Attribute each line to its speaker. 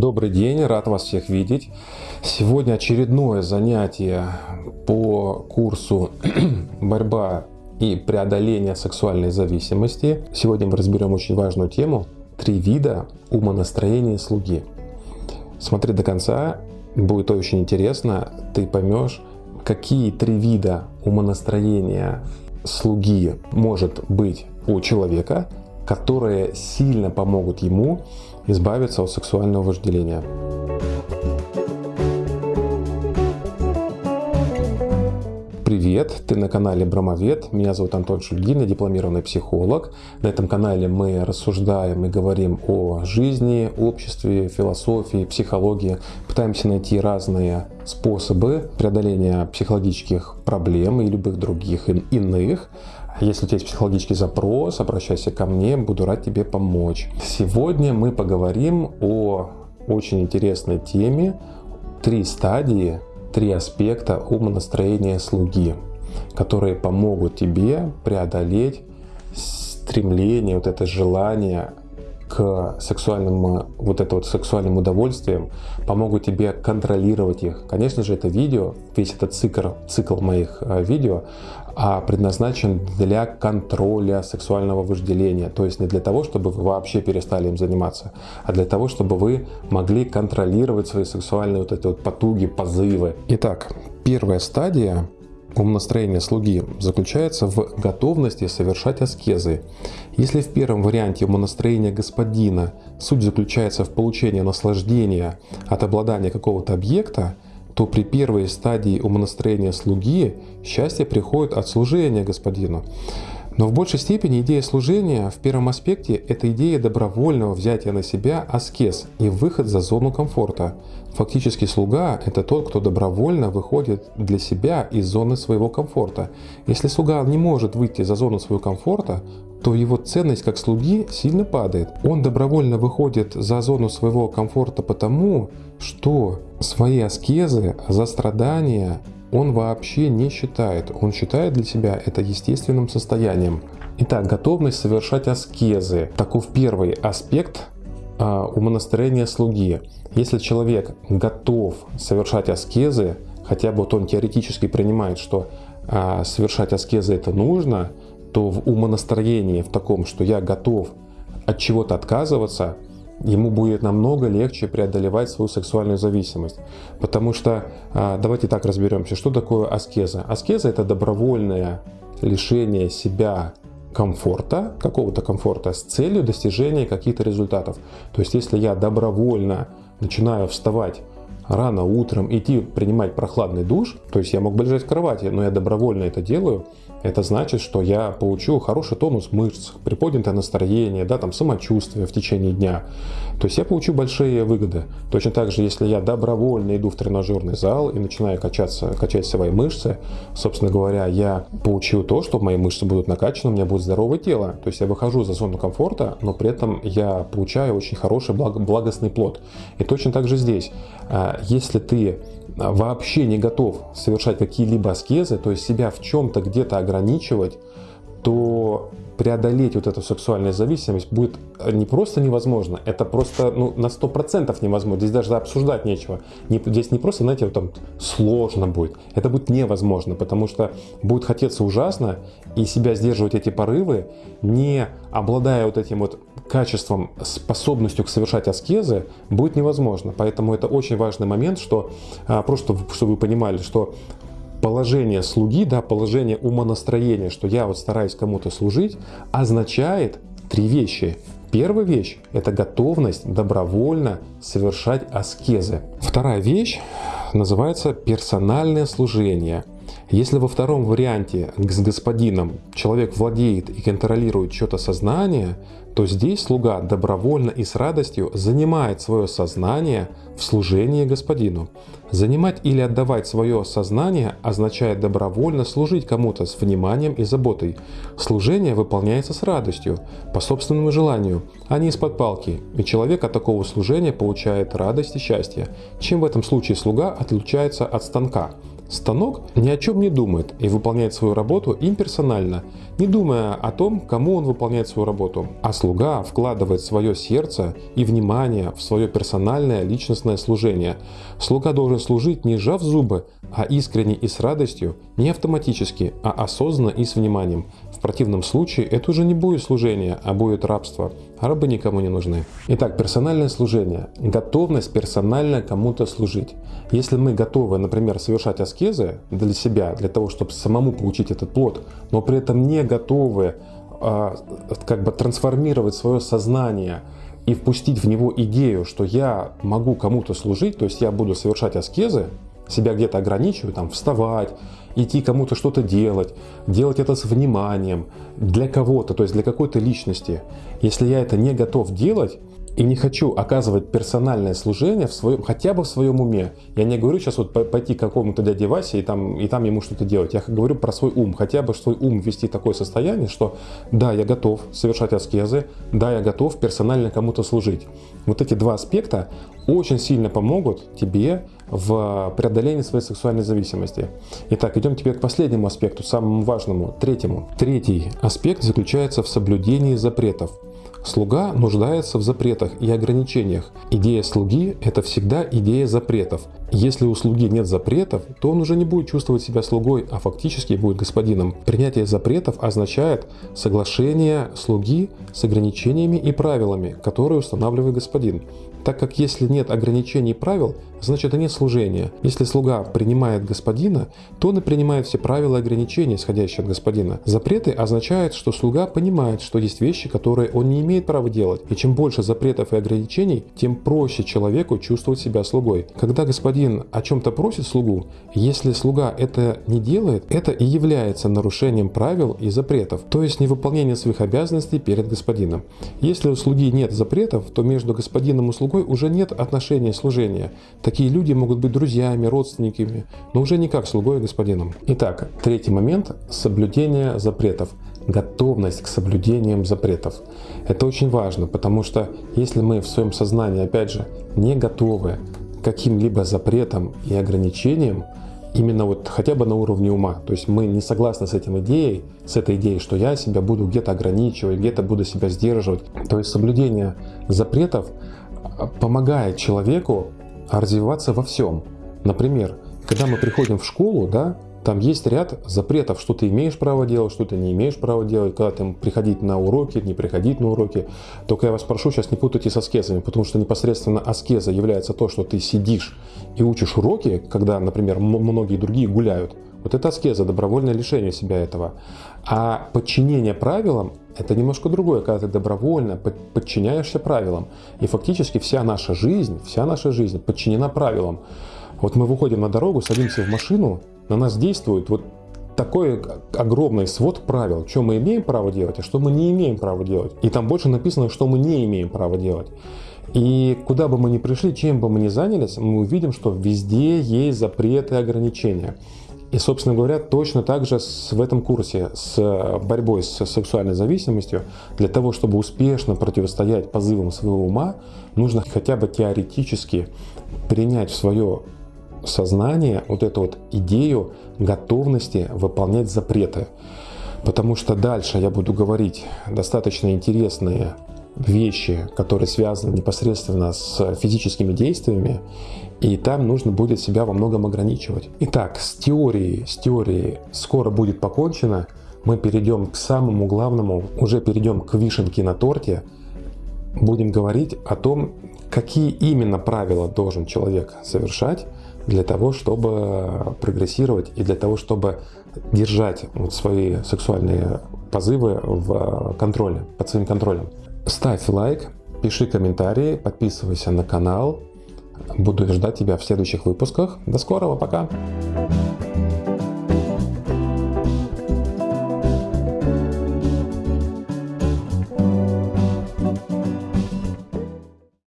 Speaker 1: Добрый день, рад вас всех видеть. Сегодня очередное занятие по курсу «Борьба и преодоление сексуальной зависимости». Сегодня мы разберем очень важную тему «Три вида умонастроения слуги». Смотри до конца, будет очень интересно, ты поймешь, какие три вида умонастроения слуги может быть у человека, которые сильно помогут ему избавиться от сексуального вожделения. Привет, ты на канале Брамовед, меня зовут Антон Шульгин, я дипломированный психолог. На этом канале мы рассуждаем и говорим о жизни, обществе, философии, психологии. Пытаемся найти разные способы преодоления психологических проблем и любых других иных. Если у тебя есть психологический запрос, обращайся ко мне, буду рад тебе помочь. Сегодня мы поговорим о очень интересной теме «Три стадии, три аспекта умонастроения слуги», которые помогут тебе преодолеть стремление, вот это желание к сексуальным, вот это вот сексуальным удовольствиям, помогут тебе контролировать их. Конечно же, это видео, весь этот цикл, цикл моих э, видео а предназначен для контроля сексуального вожделения. То есть не для того, чтобы вы вообще перестали им заниматься, а для того, чтобы вы могли контролировать свои сексуальные вот эти вот потуги, позывы. Итак, первая стадия умонастроения слуги заключается в готовности совершать аскезы. Если в первом варианте умонастроения господина суть заключается в получении наслаждения от обладания какого-то объекта, то при первой стадии умонастроения слуги счастье приходит от служения господину. Но в большей степени идея служения в первом аспекте – это идея добровольного взятия на себя аскез и выход за зону комфорта. Фактически слуга – это тот, кто добровольно выходит для себя из зоны своего комфорта. Если слуга не может выйти за зону своего комфорта, то его ценность как слуги сильно падает. Он добровольно выходит за зону своего комфорта потому, что свои аскезы за страдания он вообще не считает. Он считает для себя это естественным состоянием. Итак, готовность совершать аскезы. Таков первый аспект а, умонастроения слуги. Если человек готов совершать аскезы, хотя бы вот он теоретически принимает, что а, совершать аскезы это нужно, то в умонастроении в таком, что я готов от чего-то отказываться, ему будет намного легче преодолевать свою сексуальную зависимость. Потому что, а, давайте так разберемся, что такое аскеза. Аскеза это добровольное лишение себя комфорта, какого-то комфорта с целью достижения каких-то результатов. То есть если я добровольно начинаю вставать рано утром, идти принимать прохладный душ, то есть я мог бы лежать в кровати, но я добровольно это делаю, это значит, что я получу хороший тонус мышц, приподнятое настроение, да, там самочувствие в течение дня. То есть я получу большие выгоды. Точно так же, если я добровольно иду в тренажерный зал и начинаю качаться, качать свои мышцы, собственно говоря, я получу то, что мои мышцы будут накачаны, у меня будет здоровое тело. То есть я выхожу за зону комфорта, но при этом я получаю очень хороший благостный плод. И точно так же здесь. А, если ты вообще не готов совершать какие-либо аскезы, то есть себя в чем-то где-то ограничивать, то преодолеть вот эту сексуальную зависимость будет не просто невозможно, это просто ну, на 100% невозможно. Здесь даже обсуждать нечего. Не, здесь не просто, знаете, вот там сложно будет. Это будет невозможно, потому что будет хотеться ужасно, и себя сдерживать эти порывы, не обладая вот этим вот качеством, способностью к совершать аскезы, будет невозможно. Поэтому это очень важный момент, что а, просто чтобы вы понимали, что положение слуги, да, положение умонастроения, что я вот стараюсь кому-то служить, означает три вещи. Первая вещь – это готовность добровольно совершать аскезы. Вторая вещь называется персональное служение. Если во втором варианте с господином человек владеет и контролирует что-то сознание, то здесь слуга добровольно и с радостью занимает свое сознание в служении господину. Занимать или отдавать свое сознание означает добровольно служить кому-то с вниманием и заботой. Служение выполняется с радостью, по собственному желанию, а не из-под палки, и человек от такого служения получает радость и счастье. Чем в этом случае слуга отличается от станка? Станок ни о чем не думает и выполняет свою работу имперсонально, не думая о том, кому он выполняет свою работу. А слуга вкладывает свое сердце и внимание в свое персональное личностное служение. Слуга должен служить не сжав зубы, а искренне и с радостью, не автоматически, а осознанно и с вниманием. В противном случае это уже не будет служение, а будет рабство. Рабы никому не нужны. Итак, персональное служение. Готовность персонально кому-то служить. Если мы готовы, например, совершать аскезы для себя, для того, чтобы самому получить этот плод, но при этом не готовы э, как бы трансформировать свое сознание и впустить в него идею, что я могу кому-то служить, то есть я буду совершать аскезы, себя где-то ограничиваю, там, вставать, идти кому-то что-то делать, делать это с вниманием, для кого-то, то есть для какой-то личности. Если я это не готов делать, и не хочу оказывать персональное служение в своем, хотя бы в своем уме. Я не говорю сейчас вот пойти к какому-то дяде Васе и там, и там ему что-то делать. Я говорю про свой ум. Хотя бы свой ум ввести в такое состояние, что да, я готов совершать аскезы, да, я готов персонально кому-то служить. Вот эти два аспекта очень сильно помогут тебе в преодолении своей сексуальной зависимости. Итак, идем теперь к последнему аспекту, самому важному, третьему. Третий аспект заключается в соблюдении запретов. Слуга нуждается в запретах и ограничениях. Идея слуги – это всегда идея запретов. Если у слуги нет запретов, то он уже не будет чувствовать себя слугой, а фактически будет господином. Принятие запретов означает соглашение слуги с ограничениями и правилами, которые устанавливает господин так как если нет ограничений и правил, значит и нет служения. Если слуга принимает господина, то он и принимает все правила и ограничения, исходящие от господина. Запреты означают, что слуга понимает, что есть вещи, которые он не имеет права делать. И чем больше запретов и ограничений, тем проще человеку чувствовать себя слугой. Когда господин о чем-то просит слугу, если слуга это не делает, это и является нарушением правил и запретов, то есть невыполнение своих обязанностей перед господином. Если у слуги нет запретов, то между господином и слугой слугой уже нет отношения служения. Такие люди могут быть друзьями, родственниками, но уже не как слугой и господином. Итак, третий момент – соблюдение запретов. Готовность к соблюдениям запретов. Это очень важно, потому что если мы в своем сознании, опять же, не готовы к каким-либо запретам и ограничениям, именно вот хотя бы на уровне ума. То есть мы не согласны с этим идеей, с этой идеей, что я себя буду где-то ограничивать, где-то буду себя сдерживать. То есть соблюдение запретов помогает человеку развиваться во всем. Например, когда мы приходим в школу, да, там есть ряд запретов, что ты имеешь право делать, что ты не имеешь права делать, когда там приходить на уроки, не приходить на уроки. Только я вас прошу сейчас не путайте с аскезами, потому что непосредственно аскеза является то, что ты сидишь и учишь уроки, когда, например, многие другие гуляют. Вот это аскеза, добровольное лишение себя этого. А подчинение правилам – это немножко другое, когда ты добровольно подчиняешься правилам. И фактически вся наша жизнь, вся наша жизнь подчинена правилам. Вот мы выходим на дорогу, садимся в машину, на нас действует вот такой огромный свод правил, что мы имеем право делать, а что мы не имеем права делать. И там больше написано, что мы не имеем права делать. И куда бы мы ни пришли, чем бы мы ни занялись, мы увидим, что везде есть запреты и ограничения. И, собственно говоря, точно так же в этом курсе с борьбой с сексуальной зависимостью, для того, чтобы успешно противостоять позывам своего ума, нужно хотя бы теоретически принять в свое сознание вот эту вот идею готовности выполнять запреты. Потому что дальше я буду говорить достаточно интересные вещи, которые связаны непосредственно с физическими действиями, и там нужно будет себя во многом ограничивать. Итак, с теорией, с теорией скоро будет покончено. Мы перейдем к самому главному, уже перейдем к вишенке на торте. Будем говорить о том, какие именно правила должен человек совершать для того, чтобы прогрессировать и для того, чтобы держать вот свои сексуальные позывы в контроле, под своим контролем. Ставь лайк, пиши комментарии, подписывайся на канал. Буду ждать тебя в следующих выпусках. До скорого, пока!